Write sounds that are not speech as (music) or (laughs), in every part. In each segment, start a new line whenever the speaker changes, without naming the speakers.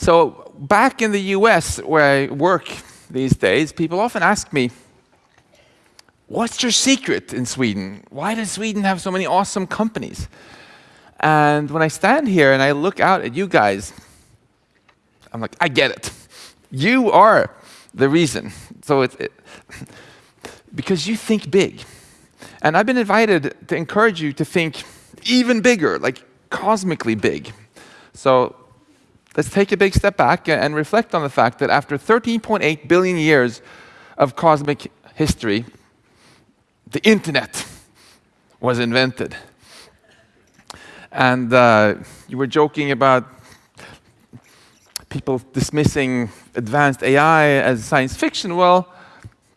So back in the US, where I work these days, people often ask me, what's your secret in Sweden? Why does Sweden have so many awesome companies? And when I stand here and I look out at you guys, I'm like, I get it. You are the reason. So it's it, because you think big. And I've been invited to encourage you to think even bigger, like cosmically big. So let's take a big step back and reflect on the fact that after 13.8 billion years of cosmic history, the internet was invented. And uh, you were joking about people dismissing advanced AI as science fiction. Well,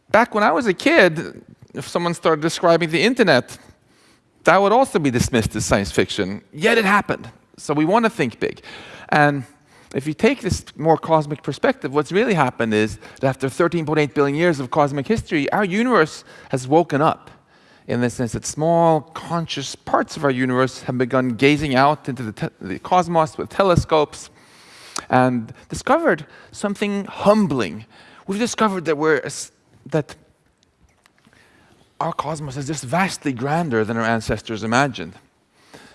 back when I was a kid, if someone started describing the internet, that would also be dismissed as science fiction. Yet it happened. So we want to think big. And if you take this more cosmic perspective, what's really happened is that after 13.8 billion years of cosmic history, our universe has woken up in the sense that small, conscious parts of our universe have begun gazing out into the, the cosmos with telescopes and discovered something humbling. We've discovered that, we're, that our cosmos is just vastly grander than our ancestors imagined.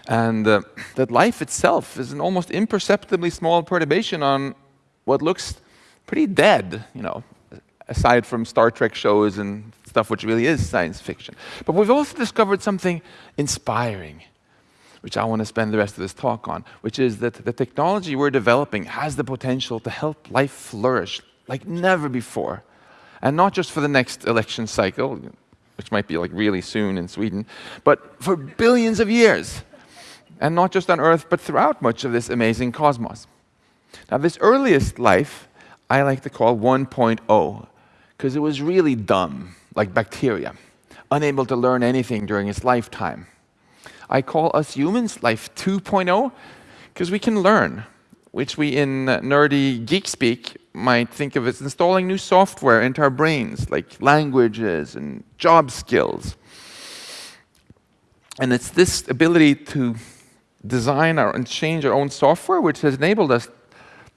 And uh, that life itself is an almost imperceptibly small perturbation on what looks pretty dead, you know, aside from Star Trek shows and stuff which really is science fiction. But we've also discovered something inspiring, which I want to spend the rest of this talk on, which is that the technology we're developing has the potential to help life flourish like never before. And not just for the next election cycle, which might be like really soon in Sweden, but for billions of years. And not just on Earth, but throughout much of this amazing cosmos. Now, this earliest life I like to call 1.0, because it was really dumb, like bacteria, unable to learn anything during its lifetime. I call us humans life 2.0 because we can learn, which we in nerdy geek speak might think of as installing new software into our brains, like languages and job skills. And it's this ability to design our, and change our own software which has enabled us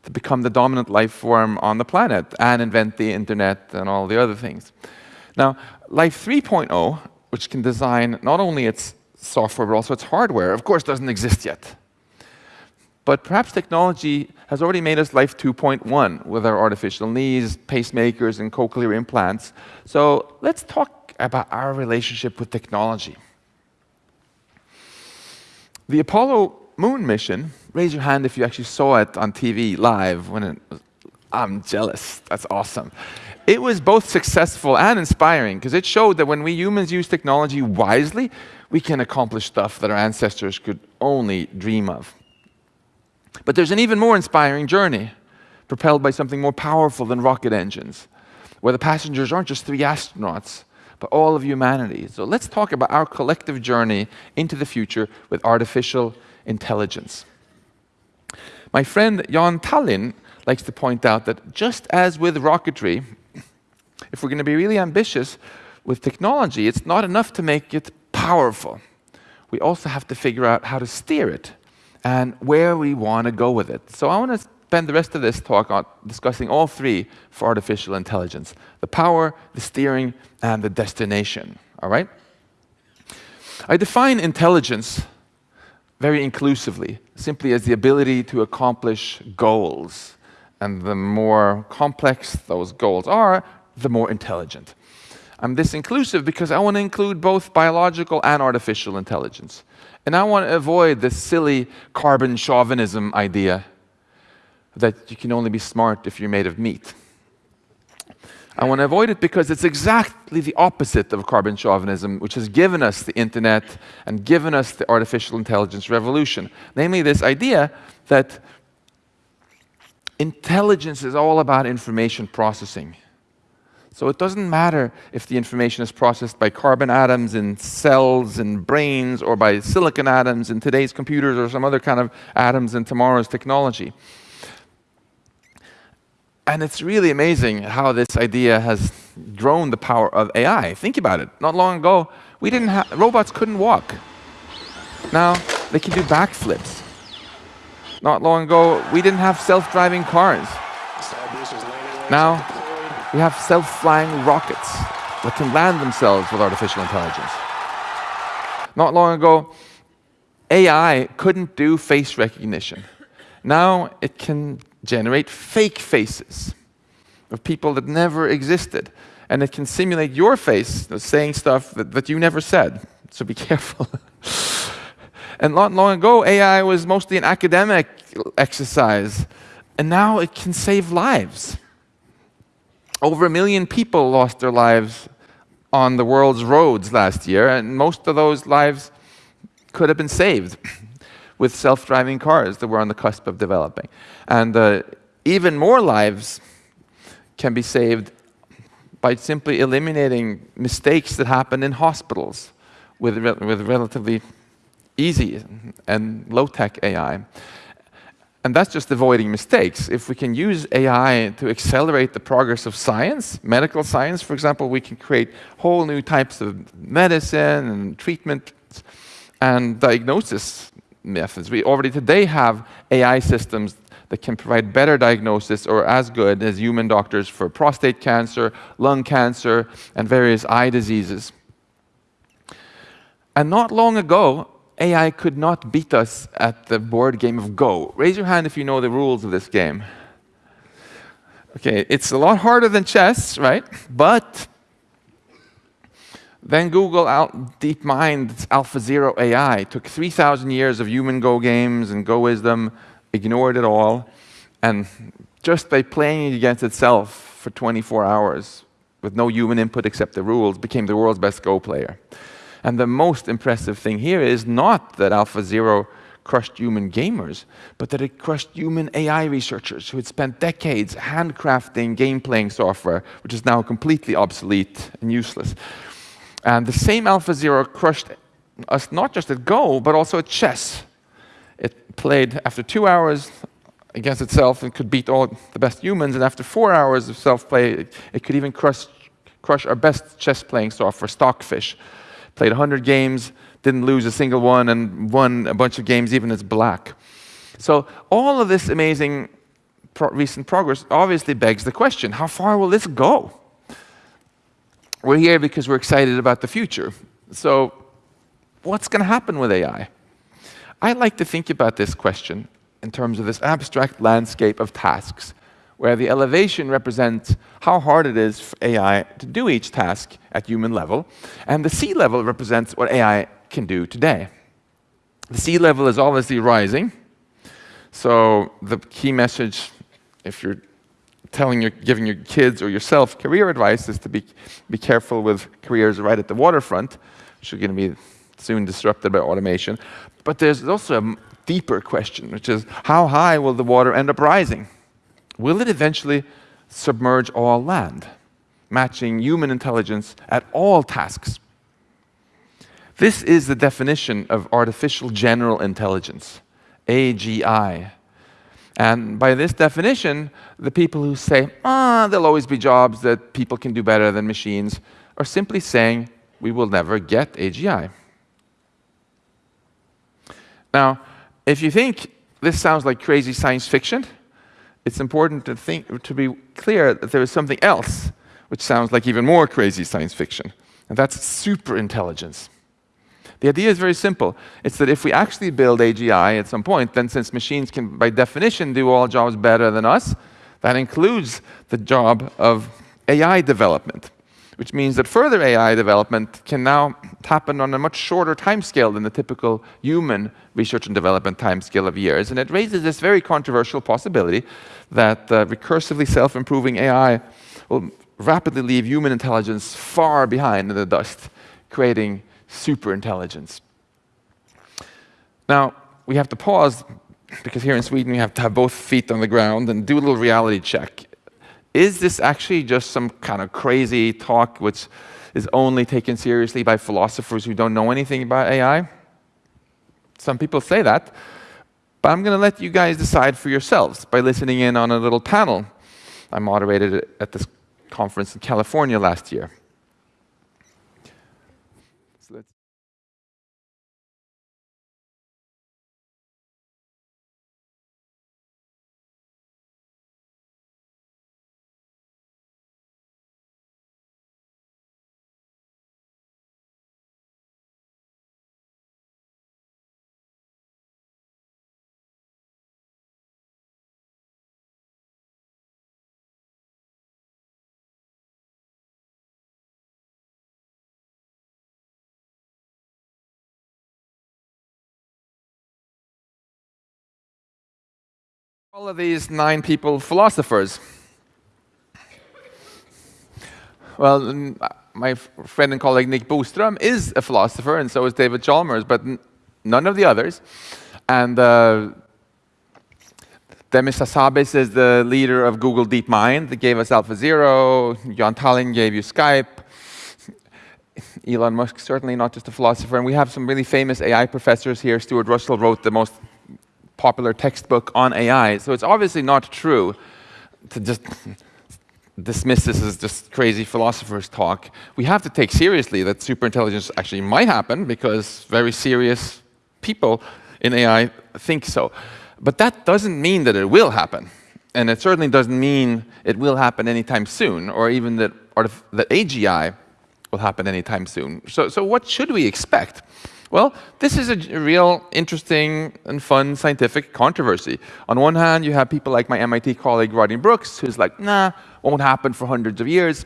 to become the dominant life form on the planet and invent the internet and all the other things. Now, Life 3.0, which can design not only its software but also its hardware, of course doesn't exist yet. But perhaps technology has already made us Life 2.1 with our artificial knees, pacemakers, and cochlear implants. So let's talk about our relationship with technology. The Apollo moon mission, raise your hand if you actually saw it on TV live when it was, I'm jealous, that's awesome. It was both successful and inspiring because it showed that when we humans use technology wisely, we can accomplish stuff that our ancestors could only dream of. But there's an even more inspiring journey, propelled by something more powerful than rocket engines, where the passengers aren't just three astronauts, but all of humanity. So let's talk about our collective journey into the future with artificial intelligence. My friend Jaan Tallinn likes to point out that just as with rocketry, if we're going to be really ambitious with technology, it's not enough to make it powerful. We also have to figure out how to steer it and where we want to go with it. So I want to spend the rest of this talk on discussing all three for artificial intelligence. The power, the steering, and the destination. All right? I define intelligence very inclusively, simply as the ability to accomplish goals. And the more complex those goals are, the more intelligent. I'm this inclusive because I want to include both biological and artificial intelligence. And I want to avoid this silly carbon chauvinism idea that you can only be smart if you're made of meat. I want to avoid it because it's exactly the opposite of carbon chauvinism, which has given us the internet and given us the artificial intelligence revolution. Namely, this idea that intelligence is all about information processing. So it doesn't matter if the information is processed by carbon atoms in cells and brains or by silicon atoms in today's computers or some other kind of atoms in tomorrow's technology. And it's really amazing how this idea has grown the power of AI. Think about it. Not long ago, we didn't have, robots couldn't walk. Now they can do backflips. Not long ago, we didn't have self-driving cars. Now, we have self-flying rockets that can land themselves with artificial intelligence. Not long ago, AI couldn't do face recognition. Now it can generate fake faces of people that never existed. And it can simulate your face saying stuff that, that you never said. So be (laughs) careful. and not long ago, AI was mostly an academic exercise. And now it can save lives. Over a million people lost their lives on the world's roads last year, and most of those lives could have been saved with self-driving cars that we're on the cusp of developing. And uh, even more lives can be saved by simply eliminating mistakes that happen in hospitals with, re with relatively easy and low-tech AI. And that's just avoiding mistakes. If we can use AI to accelerate the progress of science, medical science, for example, we can create whole new types of medicine and treatment and diagnosis methods. We already today have AI systems that can provide better diagnosis or as good as human doctors for prostate cancer, lung cancer, and various eye diseases. And not long ago, AI could not beat us at the board game of Go. Raise your hand if you know the rules of this game. Okay, it's a lot harder than chess, right? But then Google out DeepMind, AlphaZero AI, took 3,000 years of human Go games and Go wisdom, ignored it all, and just by playing it against itself for 24 hours with no human input except the rules, became the world's best Go player. And the most impressive thing here is not that AlphaZero crushed human gamers, but that it crushed human AI researchers who had spent decades handcrafting game-playing software, which is now completely obsolete and useless. And the same AlphaZero crushed us not just at Go, but also at chess. It played after two hours against itself and could beat all the best humans, and after four hours of self-play, it could even crush, crush our best chess-playing software, Stockfish played 100 games, didn't lose a single one, and won a bunch of games even as black. So all of this amazing pro recent progress obviously begs the question, how far will this go? We're here because we're excited about the future. So what's going to happen with AI? I like to think about this question in terms of this abstract landscape of tasks where the elevation represents how hard it is for AI to do each task at human level, and the sea level represents what AI can do today. The sea level is obviously rising, so the key message, if you're telling your, giving your kids or yourself career advice is to be, be careful with careers right at the waterfront, which are going to be soon disrupted by automation. But there's also a deeper question, which is how high will the water end up rising? will it eventually submerge all land, matching human intelligence at all tasks? This is the definition of artificial general intelligence, AGI. And by this definition, the people who say, ah, there'll always be jobs that people can do better than machines, are simply saying, we will never get AGI. Now, if you think this sounds like crazy science fiction, it's important to, think, to be clear that there is something else which sounds like even more crazy science fiction, and that's superintelligence. The idea is very simple. It's that if we actually build AGI at some point, then since machines can, by definition, do all jobs better than us, that includes the job of AI development which means that further AI development can now happen on a much shorter timescale than the typical human research and development timescale of years. And it raises this very controversial possibility that uh, recursively self-improving AI will rapidly leave human intelligence far behind in the dust, creating superintelligence. Now, we have to pause because here in Sweden we have to have both feet on the ground and do a little reality check is this actually just some kind of crazy talk which is only taken seriously by philosophers who don't know anything about AI? Some people say that, but I'm going to let you guys decide for yourselves by listening in on a little panel I moderated at this conference in California last year. All of these nine people philosophers. Well, my friend and colleague Nick Bostrom is a philosopher, and so is David Chalmers, but none of the others. And uh, Demis Hassabis is the leader of Google DeepMind that gave us AlphaZero. Jaan Tallinn gave you Skype. Elon Musk, certainly not just a philosopher. And we have some really famous AI professors here. Stuart Russell wrote the most popular textbook on AI. So it's obviously not true to just (laughs) dismiss this as just crazy philosophers talk. We have to take seriously that superintelligence actually might happen because very serious people in AI think so. But that doesn't mean that it will happen. And it certainly doesn't mean it will happen anytime soon, or even that, that AGI will happen anytime soon. So, so what should we expect? Well, this is a real interesting and fun scientific controversy. On one hand, you have people like my MIT colleague Rodney Brooks, who's like, nah, won't happen for hundreds of years.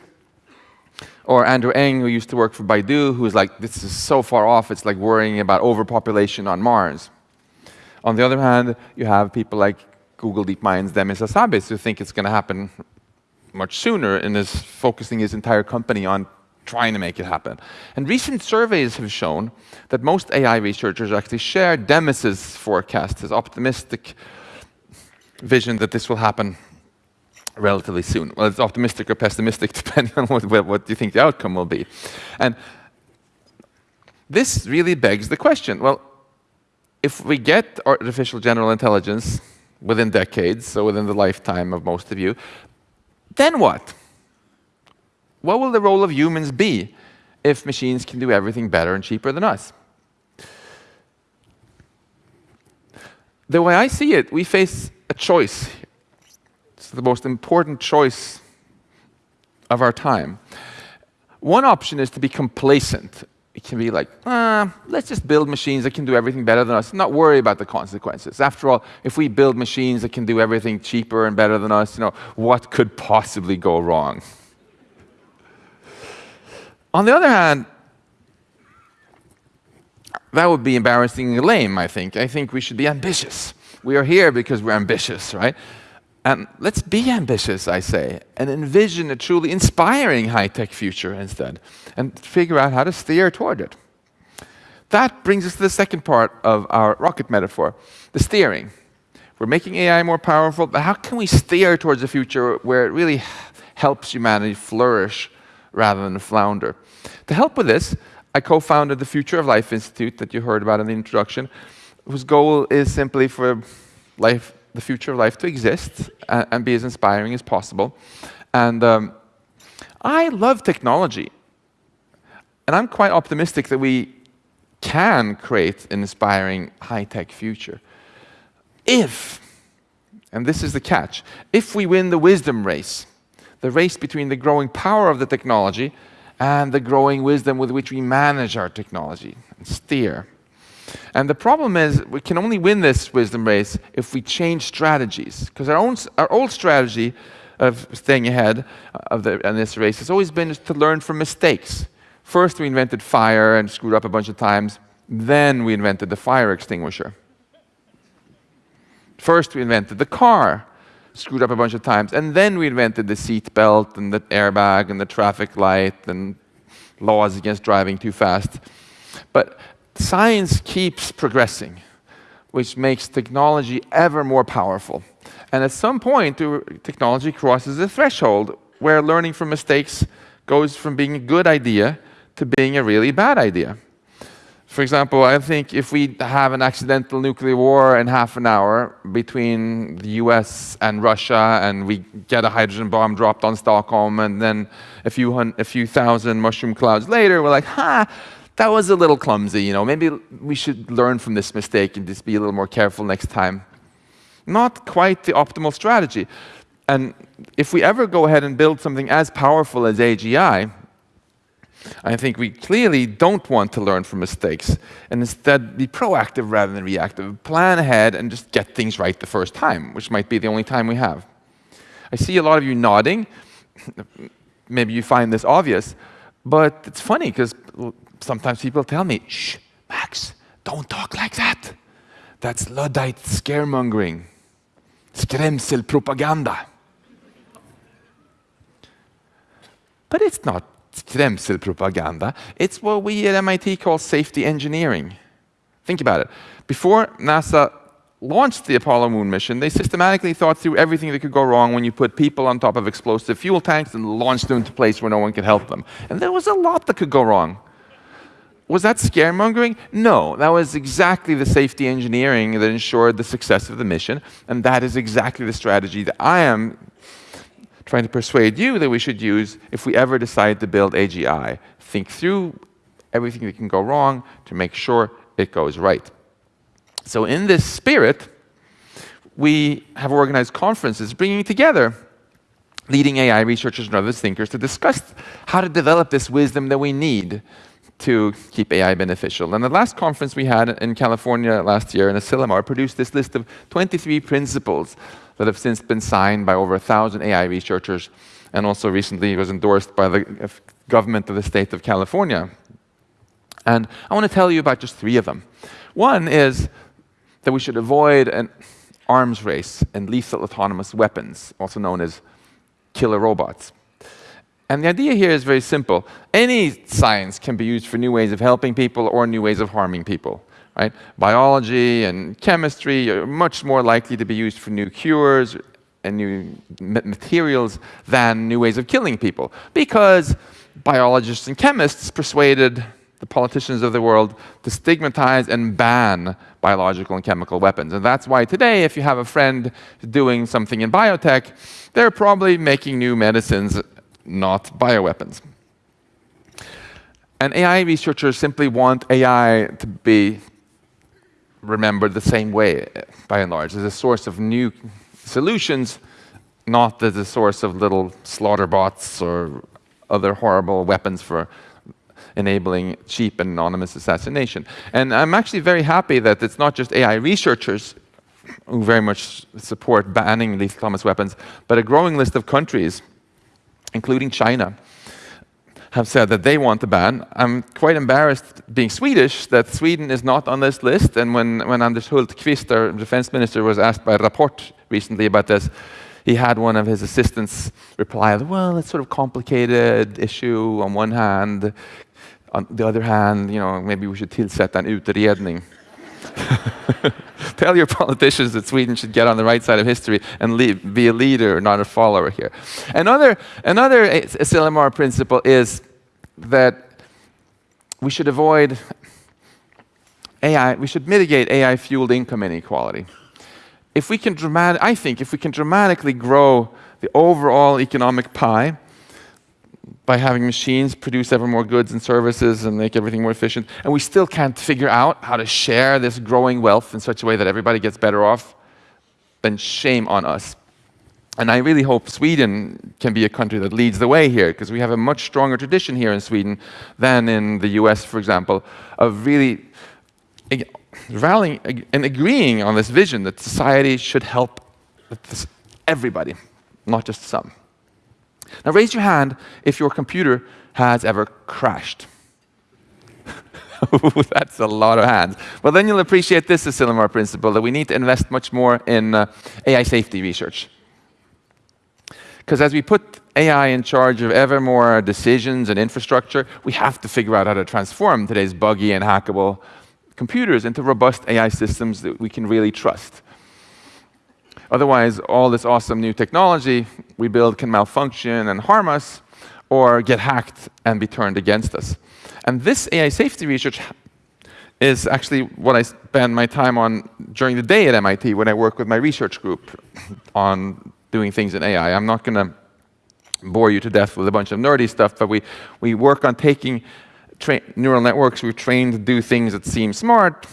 Or Andrew Ng, who used to work for Baidu, who's like, this is so far off, it's like worrying about overpopulation on Mars. On the other hand, you have people like Google DeepMind's Demis Hassabis, who think it's going to happen much sooner and is focusing his entire company on trying to make it happen. And recent surveys have shown that most AI researchers actually share Demis's forecast, his optimistic vision that this will happen relatively soon. Well, it's optimistic or pessimistic, (laughs) depending on what, what you think the outcome will be. And this really begs the question, well, if we get artificial general intelligence within decades, so within the lifetime of most of you, then what? What will the role of humans be if machines can do everything better and cheaper than us? The way I see it, we face a choice. It's the most important choice of our time. One option is to be complacent. It can be like, ah, let's just build machines that can do everything better than us, not worry about the consequences. After all, if we build machines that can do everything cheaper and better than us, you know, what could possibly go wrong? On the other hand, that would be embarrassingly lame, I think. I think we should be ambitious. We are here because we're ambitious, right? And let's be ambitious, I say, and envision a truly inspiring high-tech future instead, and figure out how to steer toward it. That brings us to the second part of our rocket metaphor, the steering. We're making AI more powerful, but how can we steer towards a future where it really helps humanity flourish rather than flounder? To help with this, I co-founded the Future of Life Institute that you heard about in the introduction, whose goal is simply for life, the future of life to exist and, and be as inspiring as possible. And um, I love technology. And I'm quite optimistic that we can create an inspiring high-tech future. If, and this is the catch, if we win the wisdom race, the race between the growing power of the technology and the growing wisdom with which we manage our technology and steer. And the problem is we can only win this wisdom race if we change strategies. Because our, our old strategy of staying ahead of the, in this race has always been to learn from mistakes. First, we invented fire and screwed up a bunch of times. Then we invented the fire extinguisher. First, we invented the car screwed up a bunch of times. And then we invented the seat belt and the airbag and the traffic light and laws against driving too fast. But science keeps progressing, which makes technology ever more powerful. And at some point, technology crosses a threshold where learning from mistakes goes from being a good idea to being a really bad idea. For example, I think if we have an accidental nuclear war in half an hour between the US and Russia, and we get a hydrogen bomb dropped on Stockholm, and then a few, a few thousand mushroom clouds later, we're like, ha, that was a little clumsy, you know, maybe we should learn from this mistake and just be a little more careful next time. Not quite the optimal strategy. And if we ever go ahead and build something as powerful as AGI, I think we clearly don't want to learn from mistakes and instead be proactive rather than reactive. Plan ahead and just get things right the first time, which might be the only time we have. I see a lot of you nodding. (laughs) Maybe you find this obvious, but it's funny because sometimes people tell me, shh, Max, don't talk like that. That's Luddite scaremongering. skrämselpropaganda. But it's not skrämselpropaganda. It's what we at MIT call safety engineering. Think about it. Before NASA launched the Apollo moon mission, they systematically thought through everything that could go wrong when you put people on top of explosive fuel tanks and launched them to a place where no one could help them. And there was a lot that could go wrong. Was that scaremongering? No, that was exactly the safety engineering that ensured the success of the mission, and that is exactly the strategy that I am trying to persuade you that we should use if we ever decide to build AGI. Think through everything that can go wrong to make sure it goes right. So in this spirit, we have organized conferences bringing together leading AI researchers and other thinkers to discuss how to develop this wisdom that we need to keep AI beneficial. And the last conference we had in California last year in Asilomar produced this list of 23 principles that have since been signed by over a thousand AI researchers and also recently was endorsed by the government of the state of California. And I want to tell you about just three of them. One is that we should avoid an arms race and lethal autonomous weapons, also known as killer robots. And the idea here is very simple. Any science can be used for new ways of helping people or new ways of harming people. Right? Biology and chemistry are much more likely to be used for new cures and new materials than new ways of killing people. Because biologists and chemists persuaded the politicians of the world to stigmatize and ban biological and chemical weapons. And that's why today, if you have a friend doing something in biotech, they're probably making new medicines not bioweapons. And AI researchers simply want AI to be remembered the same way, by and large, as a source of new solutions, not as a source of little slaughter bots or other horrible weapons for enabling cheap and anonymous assassination. And I'm actually very happy that it's not just AI researchers who very much support banning lethal autonomous weapons, but a growing list of countries including China, have said that they want to ban. I'm quite embarrassed being Swedish that Sweden is not on this list. And when, when Anders Hultqvist, our defense minister, was asked by Rapport recently about this, he had one of his assistants reply, well, it's sort of complicated issue on one hand. On the other hand, you know, maybe we should tillsätta en utredning. (laughs) Tell your politicians that Sweden should get on the right side of history and be a leader, not a follower here. Another, another Asilomar principle is that we should avoid AI, we should mitigate AI-fueled income inequality. If we can dramatic, I think if we can dramatically grow the overall economic pie, by having machines produce ever more goods and services and make everything more efficient, and we still can't figure out how to share this growing wealth in such a way that everybody gets better off, then shame on us. And I really hope Sweden can be a country that leads the way here, because we have a much stronger tradition here in Sweden than in the US, for example, of really rallying and agreeing on this vision that society should help everybody, not just some. Now raise your hand if your computer has ever crashed. (laughs) That's a lot of hands. Well, then you'll appreciate this Asilomar principle, that we need to invest much more in uh, AI safety research. Because as we put AI in charge of ever more decisions and infrastructure, we have to figure out how to transform today's buggy and hackable computers into robust AI systems that we can really trust. Otherwise, all this awesome new technology we build can malfunction and harm us, or get hacked and be turned against us. And this AI safety research is actually what I spend my time on during the day at MIT when I work with my research group (coughs) on doing things in AI. I'm not going to bore you to death with a bunch of nerdy stuff, but we, we work on taking neural networks we've trained to do things that seem smart,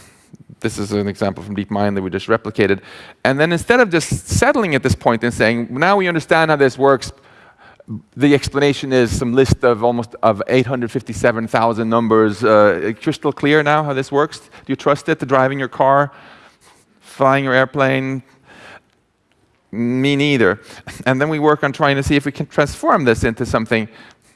this is an example from DeepMind that we just replicated. And then instead of just settling at this point and saying, now we understand how this works, the explanation is some list of almost of 857,000 numbers. Uh, crystal clear now how this works? Do you trust it to driving your car, flying your airplane? Me neither. (laughs) And then we work on trying to see if we can transform this into something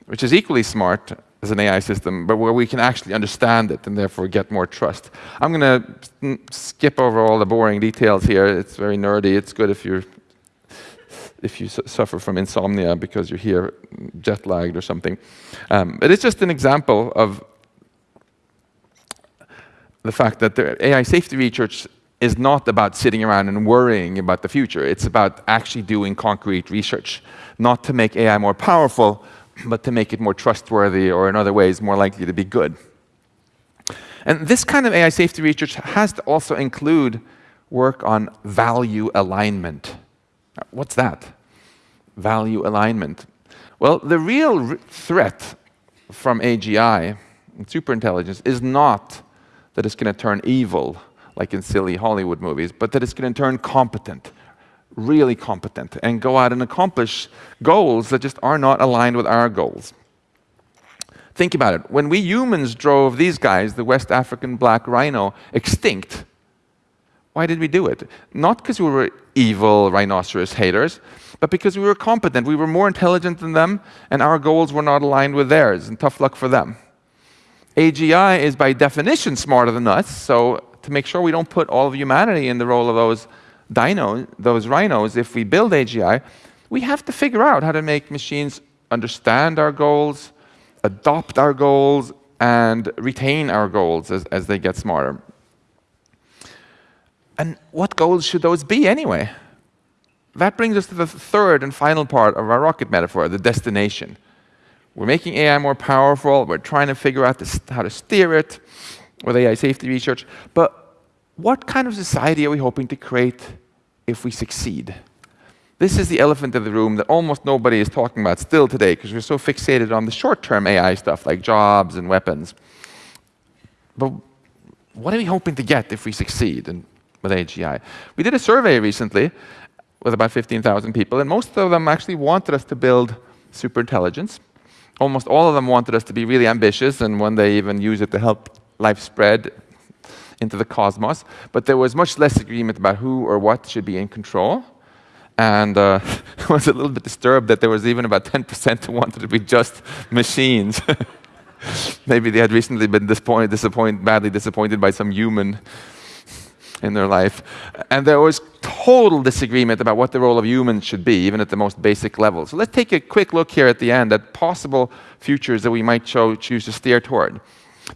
which is equally smart as an AI system, but where we can actually understand it and therefore get more trust. I'm going to skip over all the boring details here. It's very nerdy. It's good if you're if you su suffer from insomnia because you're here jet lagged or something. Um, but it's just an example of the fact that the AI safety research is not about sitting around and worrying about the future. It's about actually doing concrete research, not to make AI more powerful, but to make it more trustworthy or in other ways more likely to be good. And this kind of AI safety research has to also include work on value alignment. What's that? Value alignment. Well, the real threat from AGI and superintelligence is not that it's going to turn evil like in silly Hollywood movies, but that it's going to turn competent, really competent, and go out and accomplish goals that just are not aligned with our goals. Think about it. When we humans drove these guys, the West African black rhino, extinct, why did we do it? Not because we were evil rhinoceros haters, but because we were competent. We were more intelligent than them, and our goals were not aligned with theirs, and tough luck for them. AGI is by definition smarter than us, so to make sure we don't put all of humanity in the role of those dinos, those rhinos, if we build AGI, we have to figure out how to make machines understand our goals, adopt our goals, and retain our goals as, as they get smarter. And what goals should those be anyway? That brings us to the third and final part of our rocket metaphor, the destination. We're making AI more powerful, we're trying to figure out this, how to steer it, with AI safety research. But what kind of society are we hoping to create if we succeed? This is the elephant in the room that almost nobody is talking about still today because we're so fixated on the short-term AI stuff like jobs and weapons. But what are we hoping to get if we succeed in, with AGI? We did a survey recently with about 15,000 people, and most of them actually wanted us to build superintelligence. Almost all of them wanted us to be really ambitious and one day even use it to help life spread into the cosmos, but there was much less agreement about who or what should be in control. And uh, (laughs) I was a little bit disturbed that there was even about 10% who wanted to be just machines. (laughs) Maybe they had recently been disappointed, disappointed, badly disappointed by some human in their life. And there was total disagreement about what the role of humans should be, even at the most basic level. So let's take a quick look here at the end at possible futures that we might choose to steer toward.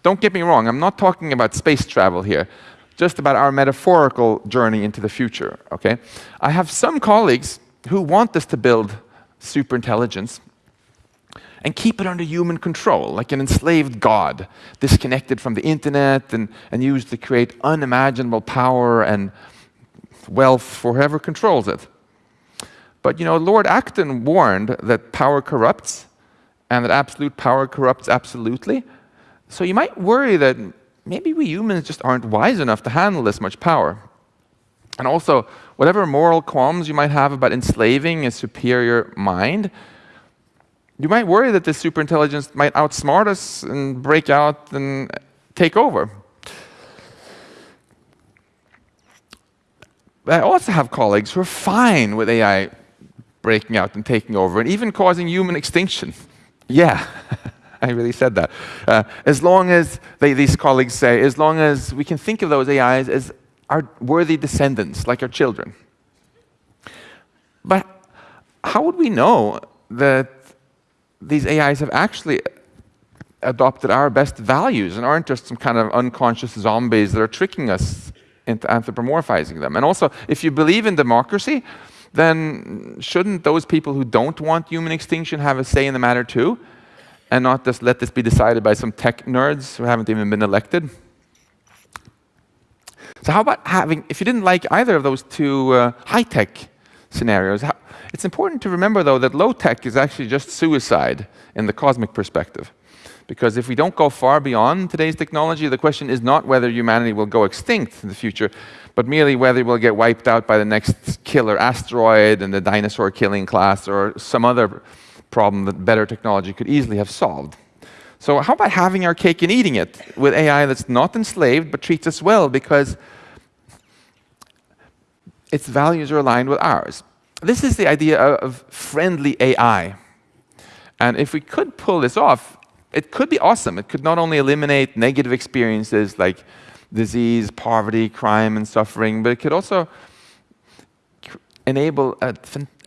Don't get me wrong, I'm not talking about space travel here, just about our metaphorical journey into the future, okay? I have some colleagues who want us to build superintelligence and keep it under human control, like an enslaved god, disconnected from the internet and, and used to create unimaginable power and wealth for whoever controls it. But you know, Lord Acton warned that power corrupts and that absolute power corrupts absolutely. So you might worry that maybe we humans just aren't wise enough to handle this much power. And also, whatever moral qualms you might have about enslaving a superior mind, you might worry that this superintelligence might outsmart us and break out and take over. But I also have colleagues who are fine with AI breaking out and taking over and even causing human extinction. (laughs) Yeah. (laughs) (laughs) I really said that. Uh, as long as, they, these colleagues say, as long as we can think of those AIs as our worthy descendants, like our children. But how would we know that these AIs have actually adopted our best values and aren't just some kind of unconscious zombies that are tricking us into anthropomorphizing them? And also, if you believe in democracy, then shouldn't those people who don't want human extinction have a say in the matter too? And not just let this be decided by some tech nerds who haven't even been elected. So how about having, if you didn't like either of those two uh, high-tech scenarios, how, it's important to remember, though, that low-tech is actually just suicide in the cosmic perspective. Because if we don't go far beyond today's technology, the question is not whether humanity will go extinct in the future, but merely whether we'll get wiped out by the next killer asteroid and the dinosaur killing class or some other problem that better technology could easily have solved. So how about having our cake and eating it with AI that's not enslaved but treats us well because its values are aligned with ours? This is the idea of friendly AI. And if we could pull this off, it could be awesome. It could not only eliminate negative experiences like disease, poverty, crime, and suffering, but it could also enable a,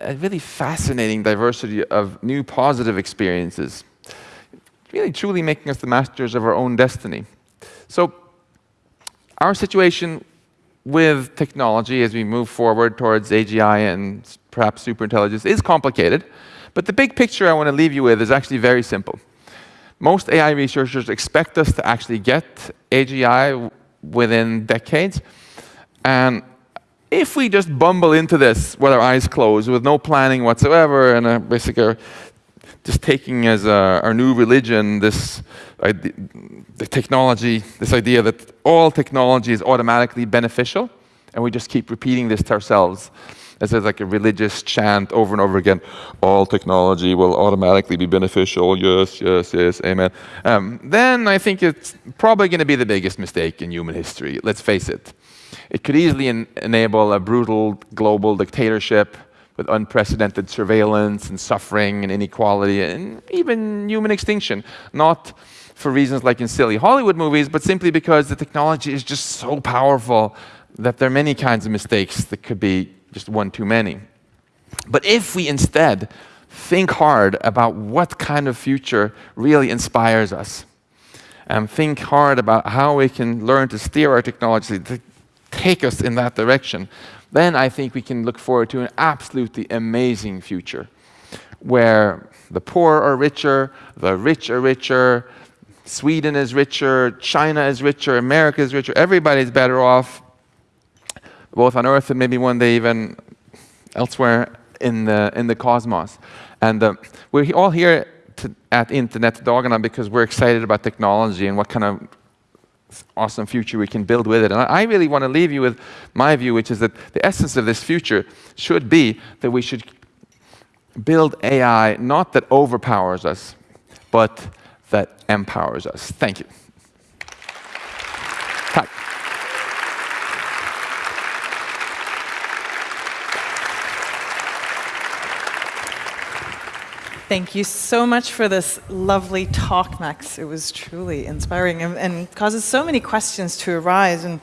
a, really fascinating diversity of new positive experiences, really truly making us the masters of our own destiny. So our situation with technology as we move forward towards AGI and perhaps superintelligence is complicated, but the big picture I want to leave you with is actually very simple. Most AI researchers expect us to actually get AGI within decades, and if we just bumble into this with our eyes closed, with no planning whatsoever, and uh, basically just taking as uh, our new religion this the technology, this idea that all technology is automatically beneficial, and we just keep repeating this to ourselves as a, like a religious chant over and over again. All technology will automatically be beneficial. Yes, yes, yes, amen. Um, then I think it's probably going to be the biggest mistake in human history. Let's face it. It could easily en enable a brutal global dictatorship with unprecedented surveillance and suffering and inequality and even human extinction. Not for reasons like in silly Hollywood movies, but simply because the technology is just so powerful that there are many kinds of mistakes that could be just one too many. But if we instead think hard about what kind of future really inspires us, and think hard about how we can learn to steer our technology take us in that direction, then I think we can look forward to an absolutely amazing future where the poor are richer, the rich are richer, Sweden is richer, China is richer, America is richer, everybody's better off, both on Earth and maybe one day even elsewhere in the, in the cosmos. And uh, we're all here to, at Internetdagarna because we're excited about technology and what kind of awesome future we can build with it. And I really want to leave you with my view, which is that the essence of this future should be that we should build AI not that overpowers us, but that empowers us. Thank you.
Thank you so much for this lovely talk, Max. It was truly inspiring and, and causes so many questions to arise. And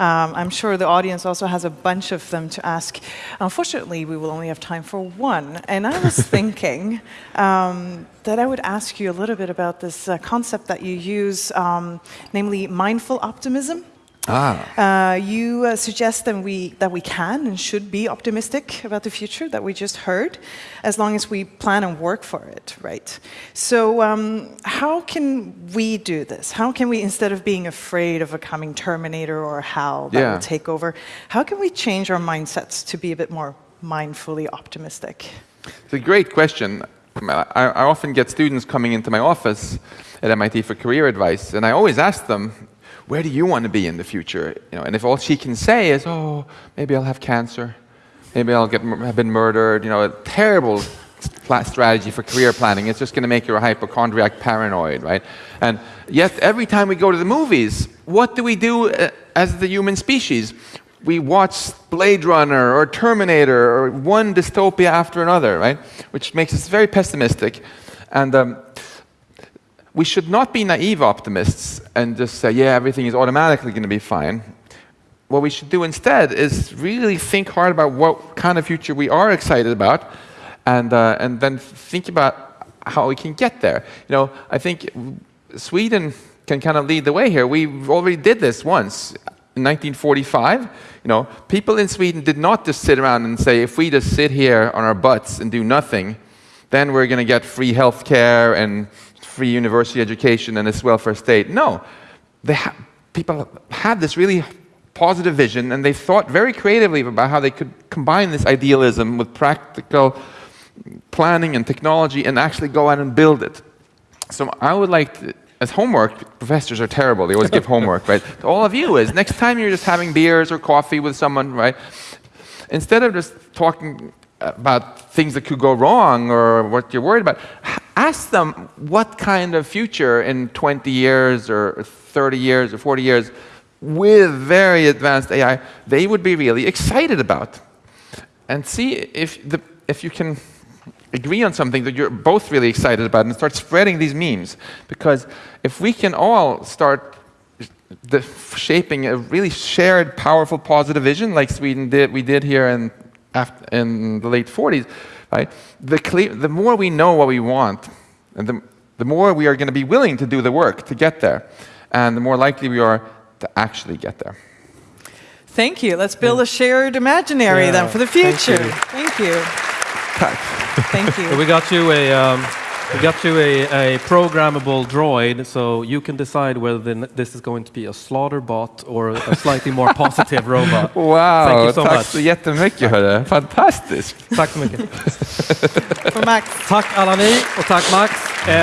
um, I'm sure the audience also has a bunch of them to ask. Unfortunately, we will only have time for one. And I was (laughs) thinking um, that I would ask you a little bit about this uh, concept that you use, um, namely mindful optimism. Ah. Uh, you uh, suggest that we, that we can and should be optimistic about the future that we just heard, as long as we plan and work for it, right? So um, how can we do this? How can we, instead of being afraid of a coming Terminator or HAL that yeah. will take over, how can we change our mindsets to be a bit more mindfully optimistic?
It's a great question. I, I often get students coming into my office at MIT for career advice, and I always ask them, where do you want to be in the future? You know, and if all she can say is, oh, maybe I'll have cancer, maybe I'll get, have been murdered, you know, a terrible strategy for career planning. It's just going to make you a hypochondriac paranoid, right? And yet, every time we go to the movies, what do we do uh, as the human species? We watch Blade Runner or Terminator or one dystopia after another, right? Which makes us very pessimistic. And um, we should not be naive optimists and just say, yeah, everything is automatically going to be fine. What we should do instead is really think hard about what kind of future we are excited about and, uh, and then think about how we can get there. You know, I think Sweden can kind of lead the way here. We already did this once. In 1945, you know, people in Sweden did not just sit around and say, if we just sit here on our butts and do nothing, then we're going to get free health care and free university education and this welfare state. No, ha people had this really positive vision and they thought very creatively about how they could combine this idealism with practical planning and technology and actually go out and build it. So I would like to, as homework, professors are terrible, they always give (laughs) homework, right? To all of you is, next time you're just having beers or coffee with someone, right? Instead of just talking about things that could go wrong or what you're worried about, ask them what kind of future in 20 years or 30 years or 40 years with very advanced AI they would be really excited about. And see if, the, if you can agree on something that you're both really excited about and start spreading these memes. Because if we can all start the shaping a really shared, powerful, positive vision, like Sweden did, we did here in, after, in the late 40s, right? The, cle- the more we know what we want, and the, the more we are going to be willing to do the work to get there, and the more likely we are to actually get there.
Thank you. Let's build a shared imaginary
Yeah,
then for the
thank
future.
you.
Thank you. Thank you.
So (laughs) we got you a um, we got you a, a programmable droid, so you can decide whether this is going to be a slaughter bot or a slightly more positive (laughs) robot.
Wow,
Thank you so
tack
much.
så jättemycket hörru. Fantastiskt.
Tack så mycket. (laughs)
For Max.
Tack alla ni och tack Max. Eh,